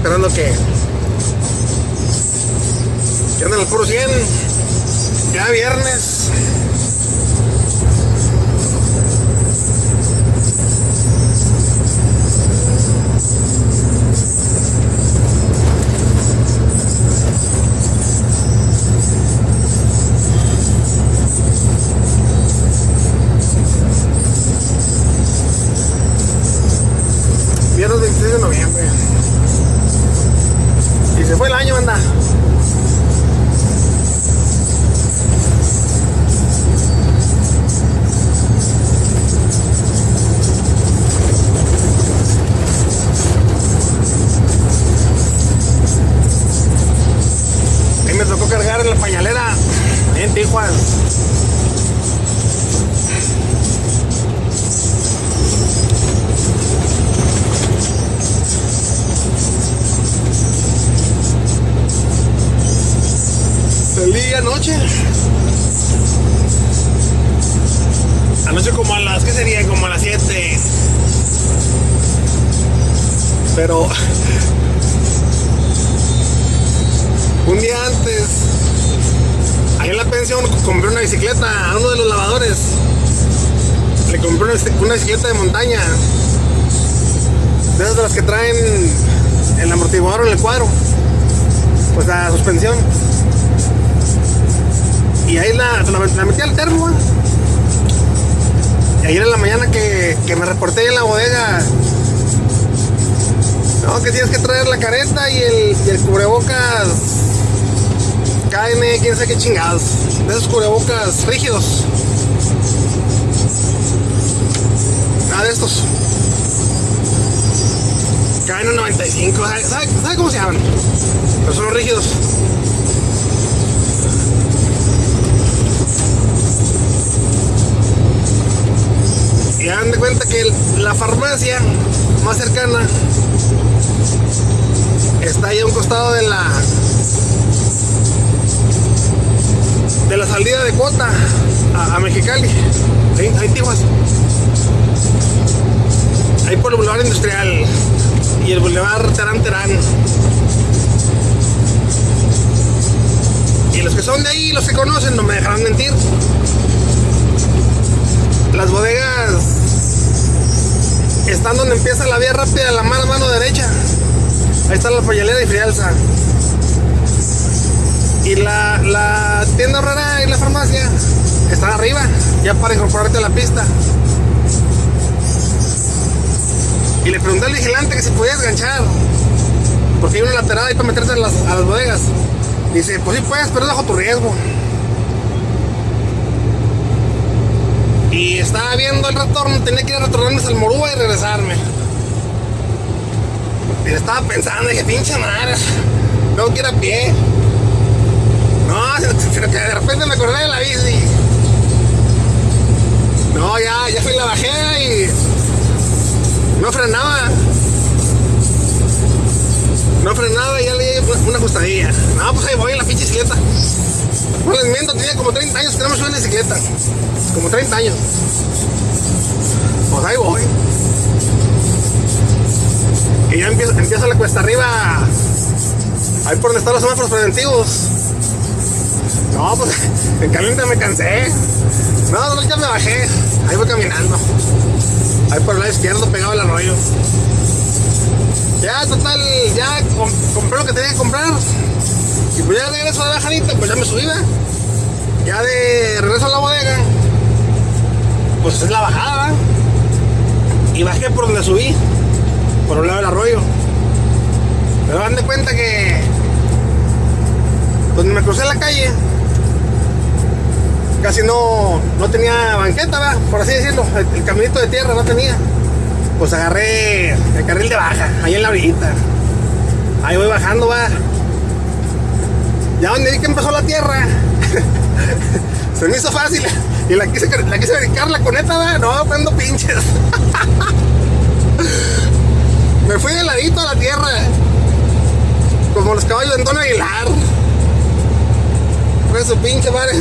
esperando que que anden al puro 100 ya viernes viernes pañalera en Tijuana. Salí anoche. Anoche como a las, ¿qué sería? Como a las 7. Pero un día antes, en la pensión compré una bicicleta a uno de los lavadores. Le compré una, bicicleta de montaña. De de las que traen el amortiguador en el cuadro. Pues la suspensión. Y ahí la, la, metí al termo. Y ayer en la mañana que, que me reporté en la bodega. No, que tienes que traer la careta y el, y el cubrebocas KN, quién sabe qué chingados. De esos cubrebocas rígidos. Ah, de estos. KN95. ¿Sabe, ¿Sabe cómo se llaman? Pero son rígidos. Y hagan de cuenta que la farmacia más cercana está ahí a un costado de la de Cota a, Mexicali. Ahí, ahí Tijuas ahí por el Boulevard Industrial y el Boulevard Terán Terán. Y los que son de ahí los que conocen no me dejarán mentir. Las bodegas están donde empieza la vía rápida la mano mano derecha. Ahí está la pañalera y frialza y la, tienda rara y la farmacia están arriba, ya para incorporarte a la pista. Y le pregunté al vigilante que si podía enganchar, porque hay una lateral ahí para meterte a las, bodegas. Dice, pues sí puedes, pero es bajo tu riesgo. Y estaba viendo el retorno, tenía que ir a retornarme al Morúa y regresarme. Y estaba pensando, dije, pinche madre, tengo que ir a pie. No, sino que de repente me acordé de la bici. No, ya, ya fui la bajé y no frenaba. No frenaba y ya le di una ajustadilla. No, pues ahí voy en la pinche bicicleta. No les miento, tenía como 30 años que no me subí en bicicleta. Como 30 años. Pues ahí voy. Y ya empieza la cuesta arriba. Ahí por donde están los semáforos preventivos. No, pues en caliente me cansé. No, ya me bajé. Ahí voy caminando. Ahí por el lado izquierdo pegado al arroyo. Ya, total, ya com compré lo que tenía que comprar. Y pues ya regreso a la bajadita, pues ya me subí. Ya de regreso a la bodega, pues es la bajada, ¿verdad? Y bajé por donde subí, por un lado del arroyo. Pero dan de cuenta que donde me crucé la calle, casi no, no tenía banqueta, ¿verdad? por así decirlo. El, caminito de tierra no tenía. Pues agarré el carril de baja, ahí en la orillita. Ahí voy bajando, va. Ya donde vi que empezó la tierra, se me hizo fácil. Y la quise, la quise brincar la coneta, va. No, cuando pinches. me fui de ladito a la tierra. Como los caballos de Antonio Aguilar. Fue su pinche madre.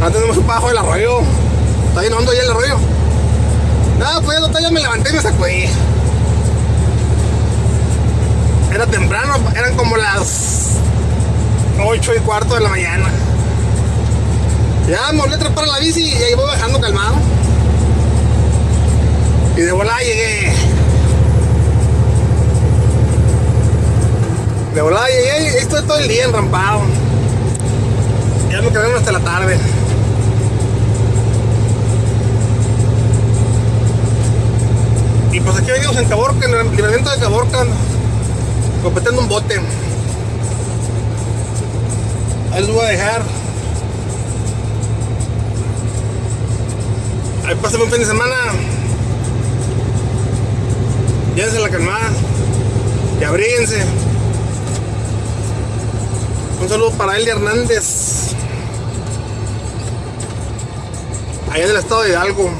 Ahora tenemos un bajo del arroyo. Está bien hondo ya el arroyo. No, pues ya, ya me levanté y me sacudí. Era temprano, eran como las 8 y cuarto de la mañana. Ya me volví a trepar a la bici y ahí voy bajando calmado. Y de volada llegué. De volada llegué y estoy todo el día enrampado. Tarde. Y pues aquí venimos en Caborca, en el libramiento de Caborca, completando un bote. Ahí los voy a dejar. Ahí pasen un fin de semana. Llévense la calmada. Y abríguense. Un saludo para Eli Hernández. Allá del estado de Hidalgo.